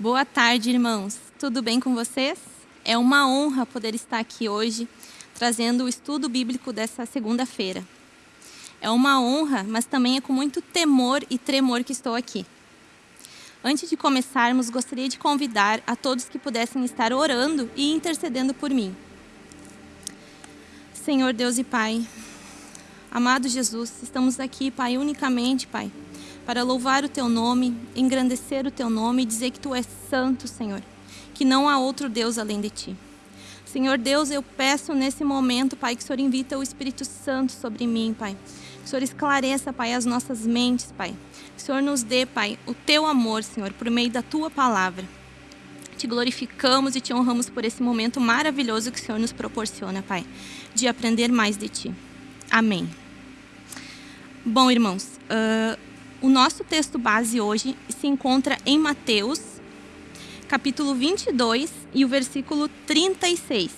Boa tarde, irmãos. Tudo bem com vocês? É uma honra poder estar aqui hoje trazendo o estudo bíblico dessa segunda-feira. É uma honra, mas também é com muito temor e tremor que estou aqui. Antes de começarmos, gostaria de convidar a todos que pudessem estar orando e intercedendo por mim. Senhor Deus e Pai, amado Jesus, estamos aqui, Pai, unicamente, Pai, para louvar o Teu nome, engrandecer o Teu nome e dizer que Tu és santo, Senhor, que não há outro Deus além de Ti. Senhor Deus, eu peço nesse momento, Pai, que o Senhor invita o Espírito Santo sobre mim, Pai. Que o Senhor esclareça, Pai, as nossas mentes, Pai. Que o Senhor nos dê, Pai, o Teu amor, Senhor, por meio da Tua palavra. Te glorificamos e te honramos por esse momento maravilhoso que o Senhor nos proporciona, Pai, de aprender mais de Ti. Amém. Bom, irmãos, uh, o nosso texto base hoje se encontra em Mateus, capítulo 22 e o versículo 36.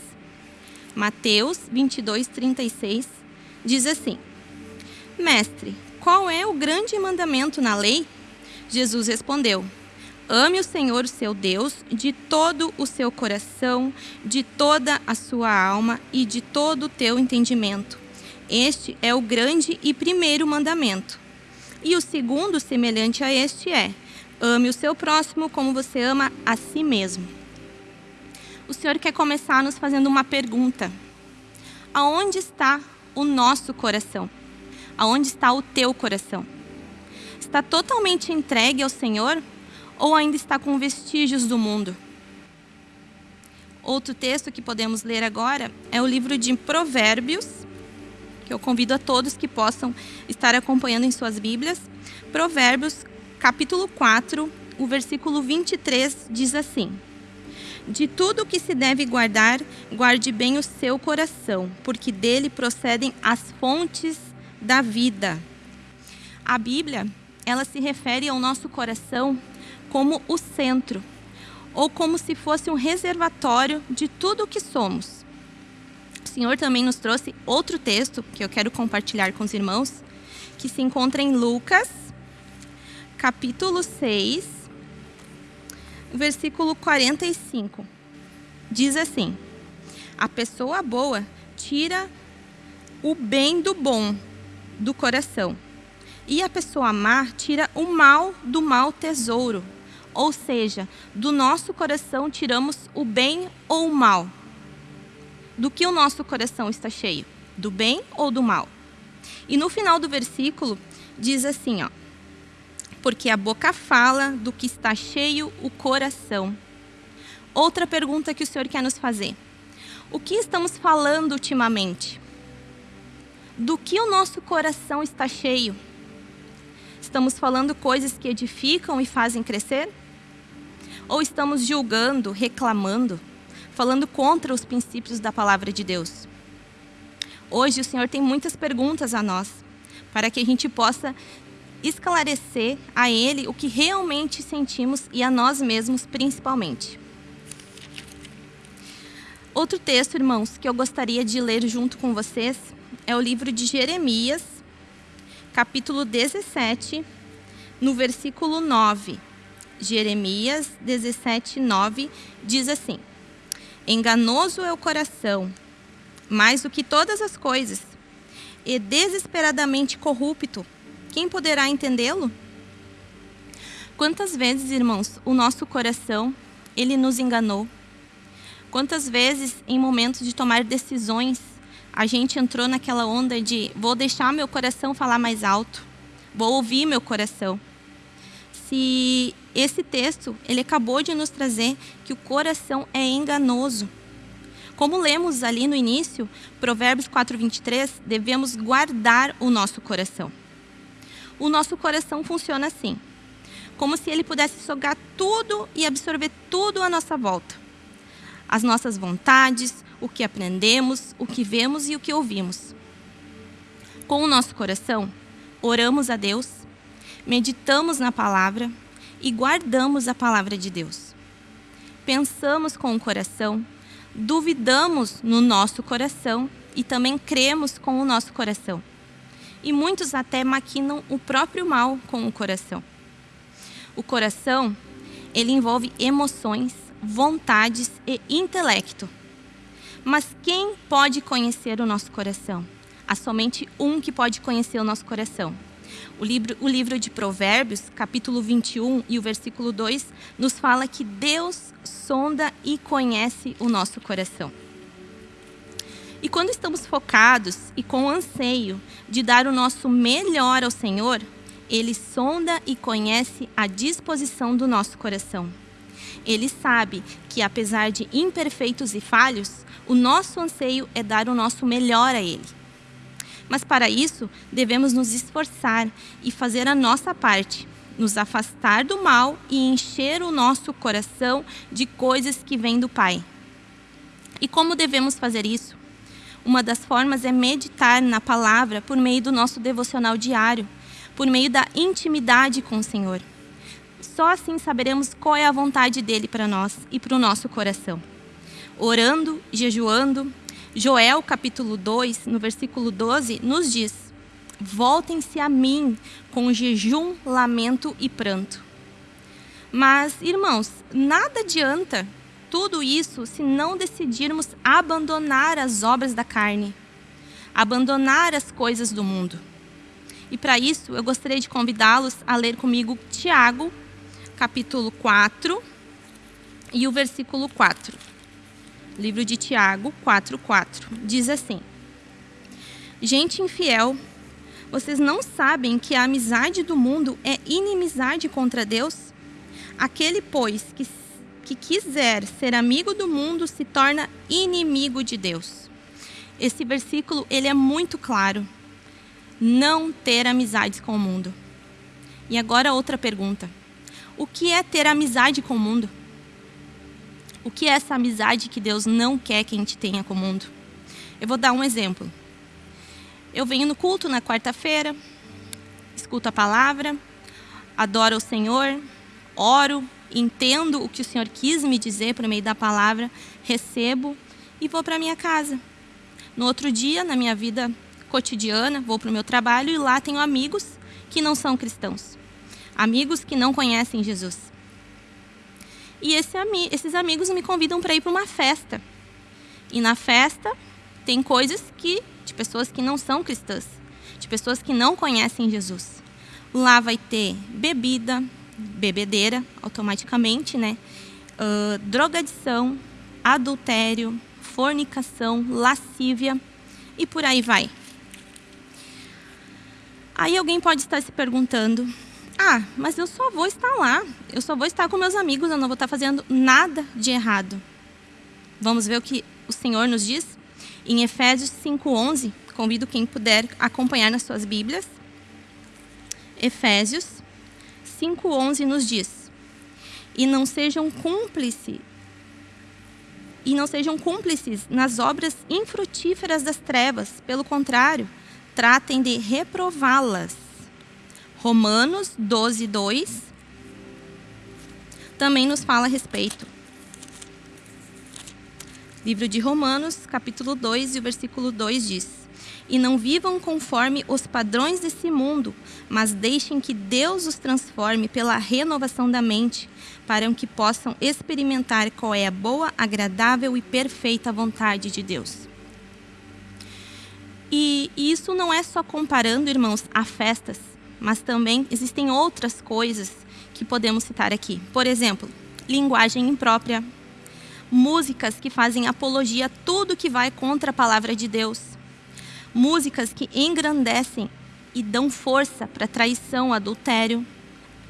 Mateus 22, 36 diz assim: Mestre, qual é o grande mandamento na lei? Jesus respondeu: Ame o Senhor, seu Deus, de todo o seu coração, de toda a sua alma e de todo o teu entendimento. Este é o grande e primeiro mandamento. E o segundo, semelhante a este, é: ame o seu próximo como você ama a si mesmo. O Senhor quer começar nos fazendo uma pergunta: Aonde está o nosso coração? Aonde está o teu coração? Está totalmente entregue ao Senhor ou ainda está com vestígios do mundo? Outro texto que podemos ler agora é o livro de Provérbios, que eu convido a todos que possam estar acompanhando em suas Bíblias. Provérbios, capítulo 4, o versículo 23 diz assim: De tudo o que se deve guardar, guarde bem o seu coração, porque dele procedem as fontes da vida. A Bíblia, ela se refere ao nosso coração como o centro, ou como se fosse um reservatório de tudo o que somos. Senhor também nos trouxe outro texto que eu quero compartilhar com os irmãos, que se encontra em Lucas, capítulo 6, versículo 45. Diz assim: A pessoa boa tira o bem do bom do coração, e a pessoa má tira o mal do mau tesouro. Ou seja, do nosso coração tiramos o bem ou o mal do que o nosso coração está cheio, do bem ou do mal. E no final do versículo diz assim, ó: Porque a boca fala do que está cheio o coração. Outra pergunta que o Senhor quer nos fazer: O que estamos falando ultimamente? Do que o nosso coração está cheio? Estamos falando coisas que edificam e fazem crescer? Ou estamos julgando, reclamando? Falando contra os princípios da palavra de Deus. Hoje o Senhor tem muitas perguntas a nós, para que a gente possa esclarecer a Ele o que realmente sentimos e a nós mesmos principalmente. Outro texto, irmãos, que eu gostaria de ler junto com vocês é o livro de Jeremias, capítulo 17, no versículo 9. Jeremias 17, 9 diz assim: Enganoso é o coração, mais do que todas as coisas, e desesperadamente corrupto. Quem poderá entendê-lo? Quantas vezes, irmãos, o nosso coração, ele nos enganou? Quantas vezes, em momentos de tomar decisões, a gente entrou naquela onda de vou deixar meu coração falar mais alto, vou ouvir meu coração. Se esse texto, ele acabou de nos trazer que o coração é enganoso. Como lemos ali no início, Provérbios 4:23, devemos guardar o nosso coração. O nosso coração funciona assim, como se ele pudesse sugar tudo e absorver tudo à nossa volta. As nossas vontades, o que aprendemos, o que vemos e o que ouvimos. Com o nosso coração, oramos a Deus, meditamos na palavra, e guardamos a palavra de Deus. Pensamos com o coração, duvidamos no nosso coração e também cremos com o nosso coração. E muitos até maquinam o próprio mal com o coração. O coração, ele envolve emoções, vontades e intelecto. Mas quem pode conhecer o nosso coração? Há somente um que pode conhecer o nosso coração. O livro, o livro de Provérbios, capítulo 21 e o versículo 2, nos fala que Deus sonda e conhece o nosso coração. E quando estamos focados e com anseio de dar o nosso melhor ao Senhor, Ele sonda e conhece a disposição do nosso coração. Ele sabe que, apesar de imperfeitos e falhos, o nosso anseio é dar o nosso melhor a Ele. Mas para isso, devemos nos esforçar e fazer a nossa parte, nos afastar do mal e encher o nosso coração de coisas que vêm do Pai. E como devemos fazer isso? Uma das formas é meditar na palavra por meio do nosso devocional diário, por meio da intimidade com o Senhor. Só assim saberemos qual é a vontade dele para nós e para o nosso coração. Orando, jejuando, Joel capítulo 2, no versículo 12, nos diz: Voltem-se a mim com jejum, lamento e pranto. Mas, irmãos, nada adianta tudo isso se não decidirmos abandonar as obras da carne, abandonar as coisas do mundo. E para isso, eu gostaria de convidá-los a ler comigo Tiago, capítulo 4 e o versículo 4 livro de Tiago 4:4. Diz assim: Gente infiel, vocês não sabem que a amizade do mundo é inimizade contra Deus? Aquele, pois, que, que quiser ser amigo do mundo se torna inimigo de Deus. Esse versículo ele é muito claro. Não ter amizades com o mundo. E agora outra pergunta. O que é ter amizade com o mundo? O que é essa amizade que Deus não quer que a gente tenha com o mundo? Eu vou dar um exemplo. Eu venho no culto na quarta-feira, escuto a palavra, adoro o Senhor, oro, entendo o que o Senhor quis me dizer por meio da palavra, recebo e vou para minha casa. No outro dia, na minha vida cotidiana, vou para o meu trabalho e lá tenho amigos que não são cristãos. Amigos que não conhecem Jesus. E esse, esses amigos me convidam para ir para uma festa. E na festa tem coisas que de pessoas que não são cristãs, de pessoas que não conhecem Jesus. Lá vai ter bebida, bebedeira, automaticamente, né? Uh, drogadição, adultério, fornicação, lascívia e por aí vai. Aí alguém pode estar se perguntando: ah, mas eu só vou estar lá. Eu só vou estar com meus amigos, eu não vou estar fazendo nada de errado. Vamos ver o que o Senhor nos diz? Em Efésios 5:11, convido quem puder acompanhar nas suas Bíblias. Efésios 5:11 nos diz: "E não sejam cúmplices e não sejam cúmplices nas obras infrutíferas das trevas, pelo contrário, tratem de reprová-las." Romanos 12, 2 também nos fala a respeito. Livro de Romanos, capítulo 2 e o versículo 2 diz: E não vivam conforme os padrões desse mundo, mas deixem que Deus os transforme pela renovação da mente, para que possam experimentar qual é a boa, agradável e perfeita vontade de Deus. E isso não é só comparando, irmãos, a festas, mas também existem outras coisas que podemos citar aqui. Por exemplo, linguagem imprópria, músicas que fazem apologia a tudo que vai contra a palavra de Deus, músicas que engrandecem e dão força para traição, adultério,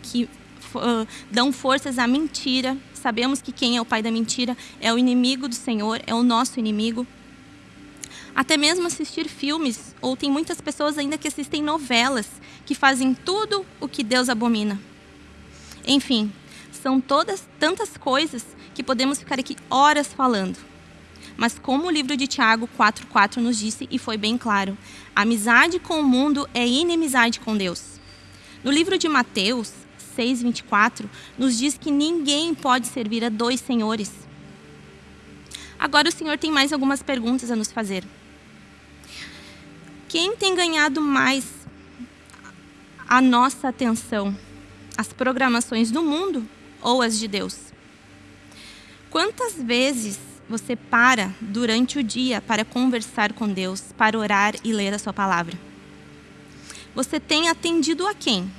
que uh, dão forças à mentira. Sabemos que quem é o pai da mentira é o inimigo do Senhor, é o nosso inimigo. Até mesmo assistir filmes, ou tem muitas pessoas ainda que assistem novelas que fazem tudo o que Deus abomina. Enfim, são todas tantas coisas que podemos ficar aqui horas falando. Mas como o livro de Tiago 4:4 nos disse e foi bem claro, amizade com o mundo é inimizade com Deus. No livro de Mateus 6:24 nos diz que ninguém pode servir a dois senhores. Agora o Senhor tem mais algumas perguntas a nos fazer. Quem tem ganhado mais a nossa atenção? As programações do mundo ou as de Deus? Quantas vezes você para durante o dia para conversar com Deus, para orar e ler a sua palavra? Você tem atendido a quem?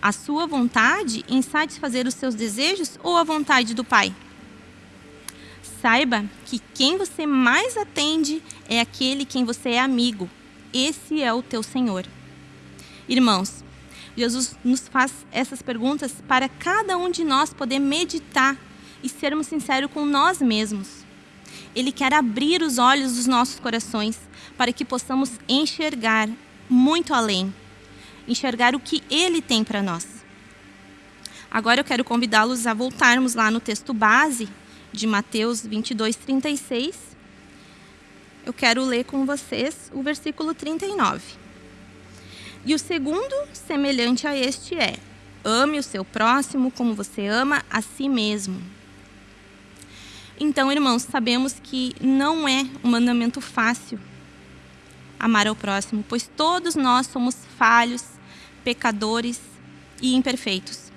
A sua vontade em satisfazer os seus desejos ou a vontade do Pai? Saiba que quem você mais atende é aquele quem você é amigo. Esse é o teu Senhor. Irmãos, Jesus nos faz essas perguntas para cada um de nós poder meditar e sermos sinceros com nós mesmos. Ele quer abrir os olhos dos nossos corações para que possamos enxergar muito além, enxergar o que Ele tem para nós. Agora eu quero convidá-los a voltarmos lá no texto base de Mateus 22, 36. Eu quero ler com vocês o versículo 39. E o segundo, semelhante a este, é: ame o seu próximo como você ama a si mesmo. Então, irmãos, sabemos que não é um mandamento fácil amar ao próximo, pois todos nós somos falhos, pecadores e imperfeitos.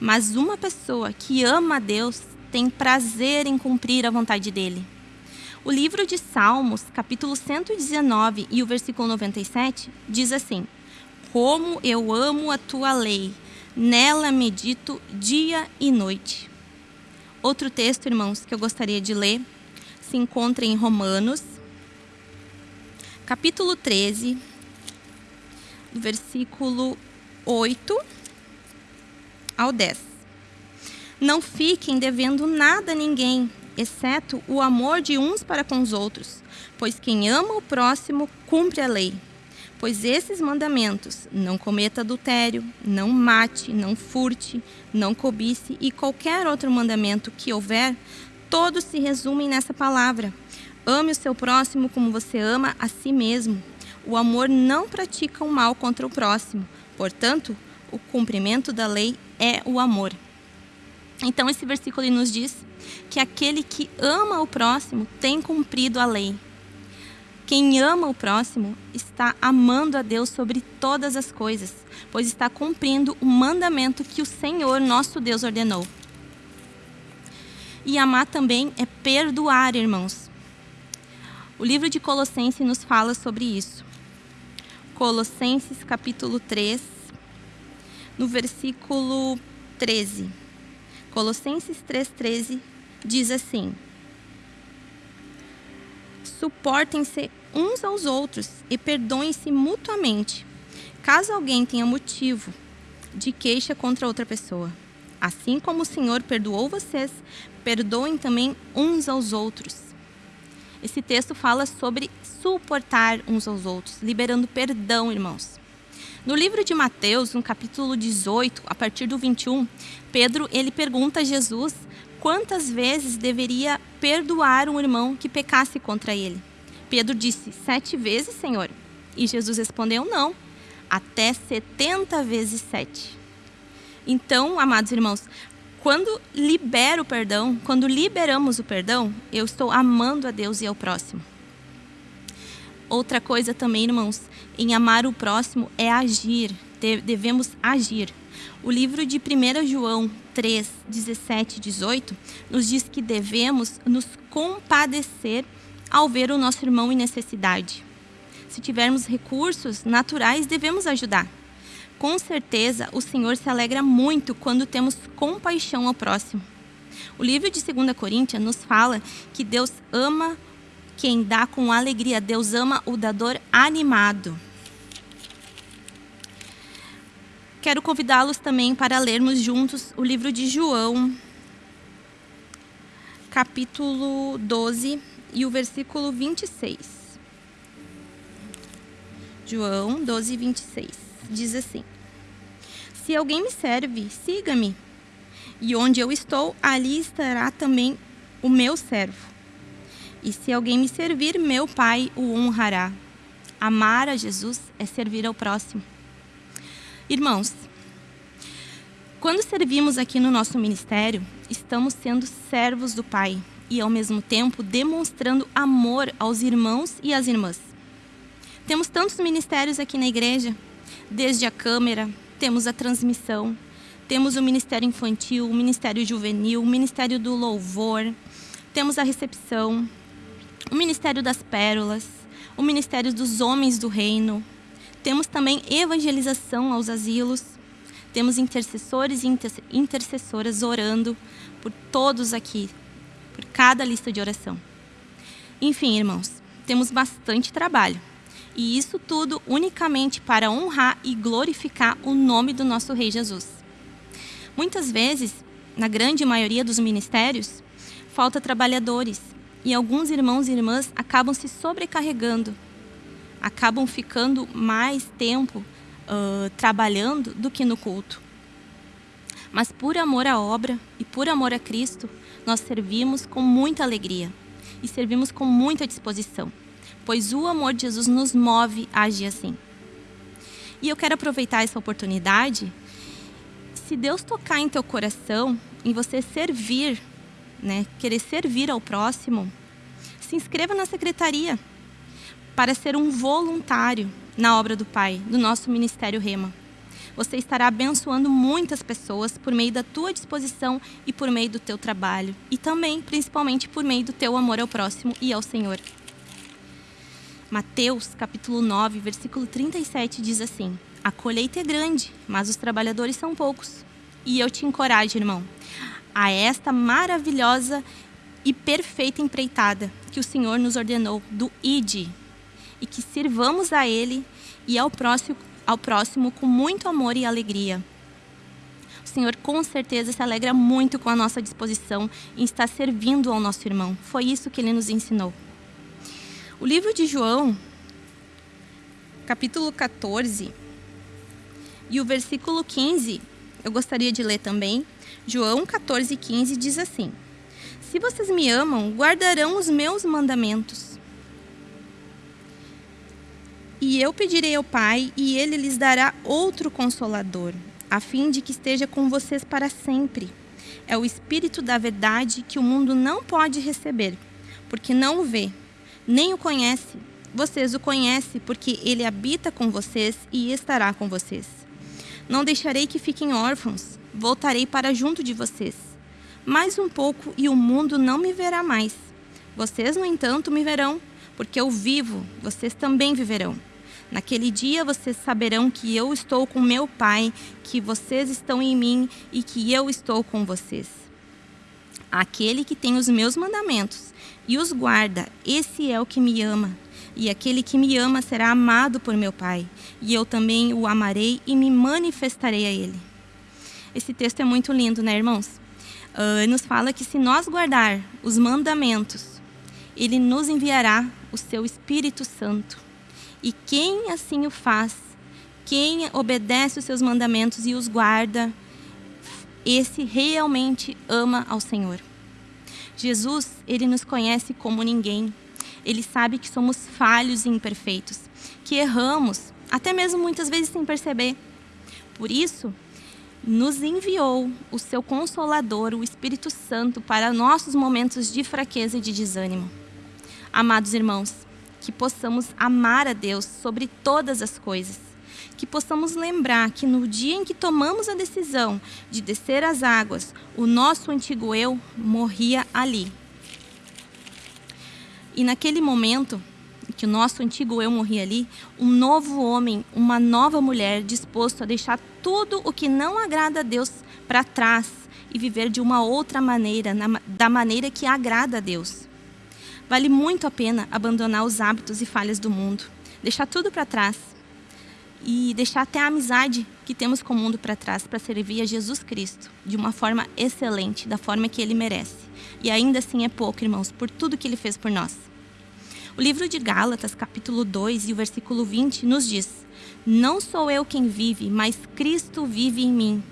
Mas uma pessoa que ama a Deus tem prazer em cumprir a vontade dele. O livro de Salmos, capítulo 119 e o versículo 97, diz assim: Como eu amo a tua lei, nela medito dia e noite. Outro texto, irmãos, que eu gostaria de ler se encontra em Romanos, capítulo 13, versículo 8 ao 10. Não fiquem devendo nada a ninguém, exceto o amor de uns para com os outros, pois quem ama o próximo cumpre a lei. Pois esses mandamentos, não cometa adultério, não mate, não furte, não cobice e qualquer outro mandamento que houver, todos se resumem nessa palavra. Ame o seu próximo como você ama a si mesmo. O amor não pratica o mal contra o próximo. Portanto, o cumprimento da lei é o amor. Então, esse versículo nos diz que aquele que ama o próximo tem cumprido a lei. Quem ama o próximo está amando a Deus sobre todas as coisas, pois está cumprindo o mandamento que o Senhor, nosso Deus, ordenou. E amar também é perdoar, irmãos. O livro de Colossenses nos fala sobre isso. Colossenses capítulo 3, no versículo 13. Colossenses 3,13 diz assim: Suportem-se uns aos outros e perdoem-se mutuamente, caso alguém tenha motivo de queixa contra outra pessoa. Assim como o Senhor perdoou vocês, perdoem também uns aos outros. Esse texto fala sobre suportar uns aos outros, liberando perdão, irmãos. No livro de Mateus, no capítulo 18, a partir do 21, Pedro ele pergunta a Jesus quantas vezes deveria perdoar um irmão que pecasse contra ele. Pedro disse: Sete vezes, Senhor. E Jesus respondeu: Não, até setenta vezes sete. Então, amados irmãos, quando libero o perdão, quando liberamos o perdão, eu estou amando a Deus e ao próximo. Outra coisa também, irmãos, em amar o próximo é agir, devemos agir. O livro de 1 João 3, 17 e 18 nos diz que devemos nos compadecer ao ver o nosso irmão em necessidade. Se tivermos recursos naturais, devemos ajudar. Com certeza, o Senhor se alegra muito quando temos compaixão ao próximo. O livro de 2 Coríntios nos fala que Deus ama quem dá com alegria, Deus ama o dador animado. Quero convidá-los também para lermos juntos o livro de João, capítulo 12 e o versículo 26. João 12, 26. Diz assim: Se alguém me serve, siga-me. E onde eu estou, ali estará também o meu servo. E se alguém me servir, meu Pai o honrará. Amar a Jesus é servir ao próximo. Irmãos, quando servimos aqui no nosso ministério, estamos sendo servos do Pai e, ao mesmo tempo, demonstrando amor aos irmãos e às irmãs. Temos tantos ministérios aqui na igreja, desde a câmera, temos a transmissão, Temos o Ministério Infantil, o Ministério Juvenil, o Ministério do Louvor, temos a recepção, o Ministério das Pérolas, o Ministério dos Homens do Reino. Temos também evangelização aos asilos. Temos intercessores e intercessoras orando por todos aqui, por cada lista de oração. Enfim, irmãos, temos bastante trabalho. E isso tudo unicamente para honrar e glorificar o nome do nosso Rei Jesus. Muitas vezes, na grande maioria dos ministérios, falta trabalhadores e alguns irmãos e irmãs acabam se sobrecarregando, acabam ficando mais tempo uh, trabalhando do que no culto. Mas por amor à obra e por amor a Cristo, nós servimos com muita alegria e servimos com muita disposição, pois o amor de Jesus nos move a agir assim. E eu quero aproveitar essa oportunidade. Se Deus tocar em teu coração, em você servir né, querer servir ao próximo, se inscreva na secretaria para ser um voluntário na obra do Pai, do nosso Ministério Rema. Você estará abençoando muitas pessoas por meio da tua disposição e por meio do teu trabalho. E também, principalmente, por meio do teu amor ao próximo e ao Senhor. Mateus, capítulo 9, versículo 37 diz assim: A colheita é grande, mas os trabalhadores são poucos. E eu te encorajo, irmão, a esta maravilhosa e perfeita empreitada que o Senhor nos ordenou do ID e que sirvamos a Ele e ao próximo, ao próximo com muito amor e alegria. O Senhor com certeza se alegra muito com a nossa disposição em estar servindo ao nosso irmão. Foi isso que Ele nos ensinou. O livro de João, capítulo 14, e o versículo 15, eu gostaria de ler também, João 14,15 diz assim: Se vocês me amam, guardarão os meus mandamentos. E eu pedirei ao Pai, e ele lhes dará outro consolador, a fim de que esteja com vocês para sempre. É o Espírito da Verdade que o mundo não pode receber, porque não o vê, nem o conhece. Vocês o conhecem, porque ele habita com vocês e estará com vocês. Não deixarei que fiquem órfãos voltarei para junto de vocês. Mais um pouco e o mundo não me verá mais. Vocês, no entanto, me verão, porque eu vivo, vocês também viverão. Naquele dia vocês saberão que eu estou com meu Pai, que vocês estão em mim e que eu estou com vocês. Aquele que tem os meus mandamentos e os guarda, esse é o que me ama. E aquele que me ama será amado por meu Pai, e eu também o amarei e me manifestarei a ele. Esse texto é muito lindo, né, irmãos? Uh, nos fala que se nós guardar os mandamentos, ele nos enviará o seu Espírito Santo. E quem assim o faz, quem obedece os seus mandamentos e os guarda, esse realmente ama ao Senhor. Jesus, ele nos conhece como ninguém. Ele sabe que somos falhos e imperfeitos, que erramos, até mesmo muitas vezes sem perceber. Por isso, nos enviou o seu Consolador, o Espírito Santo, para nossos momentos de fraqueza e de desânimo. Amados irmãos, que possamos amar a Deus sobre todas as coisas, que possamos lembrar que no dia em que tomamos a decisão de descer as águas, o nosso antigo eu morria ali. E naquele momento, que o nosso antigo eu morria ali, um novo homem, uma nova mulher disposto a deixar tudo o que não agrada a Deus para trás e viver de uma outra maneira, na, da maneira que agrada a Deus. Vale muito a pena abandonar os hábitos e falhas do mundo, deixar tudo para trás e deixar até a amizade que temos com o mundo para trás para servir a Jesus Cristo de uma forma excelente, da forma que ele merece. E ainda assim é pouco, irmãos, por tudo que ele fez por nós. O livro de Gálatas, capítulo 2 e o versículo 20 nos diz: Não sou eu quem vive, mas Cristo vive em mim.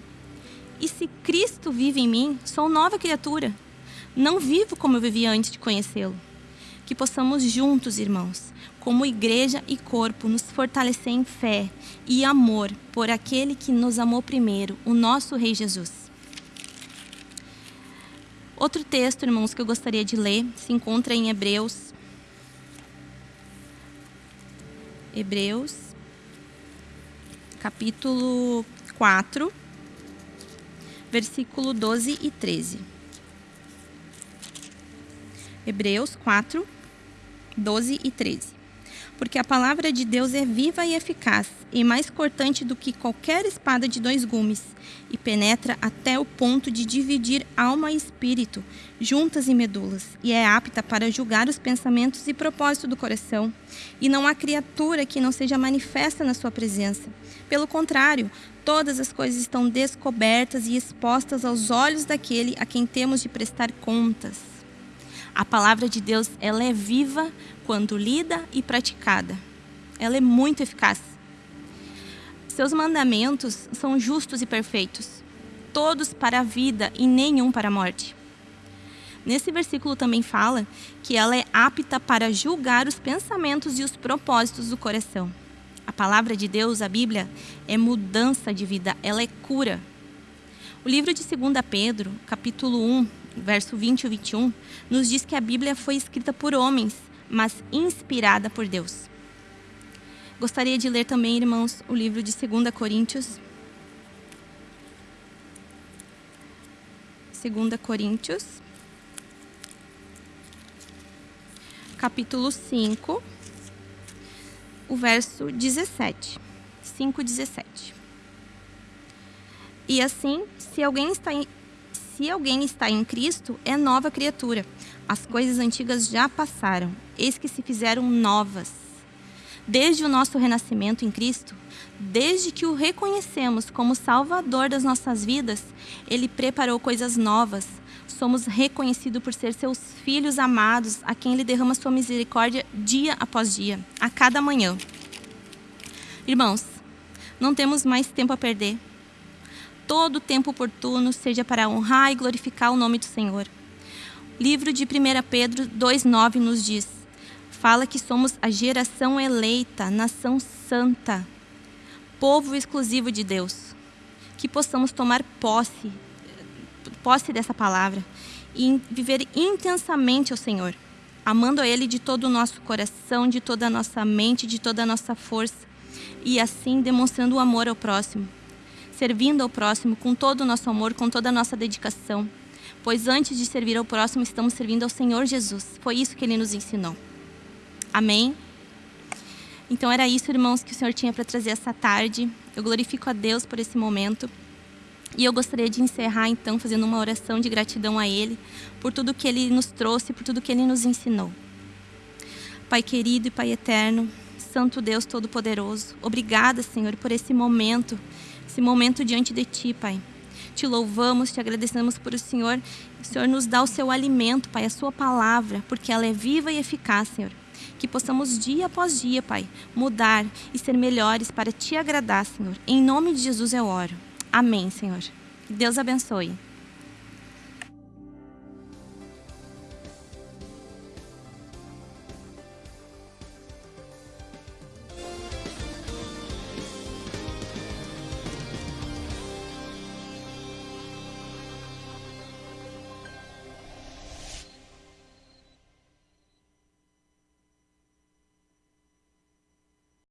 E se Cristo vive em mim, sou nova criatura. Não vivo como eu vivia antes de conhecê-lo. Que possamos juntos, irmãos, como igreja e corpo, nos fortalecer em fé e amor por aquele que nos amou primeiro, o nosso Rei Jesus. Outro texto, irmãos, que eu gostaria de ler se encontra em Hebreus Hebreus, capítulo 4, versículo 12 e 13. Hebreus 4, 12 e 13 porque a palavra de Deus é viva e eficaz, e mais cortante do que qualquer espada de dois gumes, e penetra até o ponto de dividir alma e espírito, juntas e medulas, e é apta para julgar os pensamentos e propósitos do coração. E não há criatura que não seja manifesta na sua presença. Pelo contrário, todas as coisas estão descobertas e expostas aos olhos daquele a quem temos de prestar contas. A palavra de Deus, ela é viva, quando lida e praticada. Ela é muito eficaz. Seus mandamentos são justos e perfeitos, todos para a vida e nenhum para a morte. Nesse versículo também fala que ela é apta para julgar os pensamentos e os propósitos do coração. A palavra de Deus, a Bíblia, é mudança de vida, ela é cura. O livro de 2 Pedro, capítulo 1, verso 20 e 21, nos diz que a Bíblia foi escrita por homens mas inspirada por Deus. Gostaria de ler também, irmãos, o livro de 2 Coríntios. 2 Coríntios, capítulo 5, o verso 17. 5, 17. E assim, se alguém está em, se alguém está em Cristo, é nova criatura. As coisas antigas já passaram, eis que se fizeram novas. Desde o nosso renascimento em Cristo, desde que o reconhecemos como Salvador das nossas vidas, Ele preparou coisas novas. Somos reconhecidos por ser seus filhos amados, a quem Ele derrama sua misericórdia dia após dia, a cada manhã. Irmãos, não temos mais tempo a perder. Todo tempo oportuno seja para honrar e glorificar o nome do Senhor. Livro de 1 Pedro 2,9 nos diz: fala que somos a geração eleita, nação santa, povo exclusivo de Deus. Que possamos tomar posse, posse dessa palavra e viver intensamente ao Senhor, amando a Ele de todo o nosso coração, de toda a nossa mente, de toda a nossa força, e assim demonstrando o amor ao próximo, servindo ao próximo com todo o nosso amor, com toda a nossa dedicação pois antes de servir ao próximo, estamos servindo ao Senhor Jesus. Foi isso que ele nos ensinou. Amém? Então era isso, irmãos, que o Senhor tinha para trazer essa tarde. Eu glorifico a Deus por esse momento. E eu gostaria de encerrar, então, fazendo uma oração de gratidão a Ele, por tudo que Ele nos trouxe, por tudo que Ele nos ensinou. Pai querido e Pai eterno, Santo Deus Todo-Poderoso, obrigada, Senhor, por esse momento, esse momento diante de Ti, Pai te louvamos, te agradecemos por o Senhor. O Senhor nos dá o seu alimento, Pai, a sua palavra, porque ela é viva e eficaz, Senhor. Que possamos dia após dia, Pai, mudar e ser melhores para te agradar, Senhor. Em nome de Jesus eu oro. Amém, Senhor. Deus abençoe.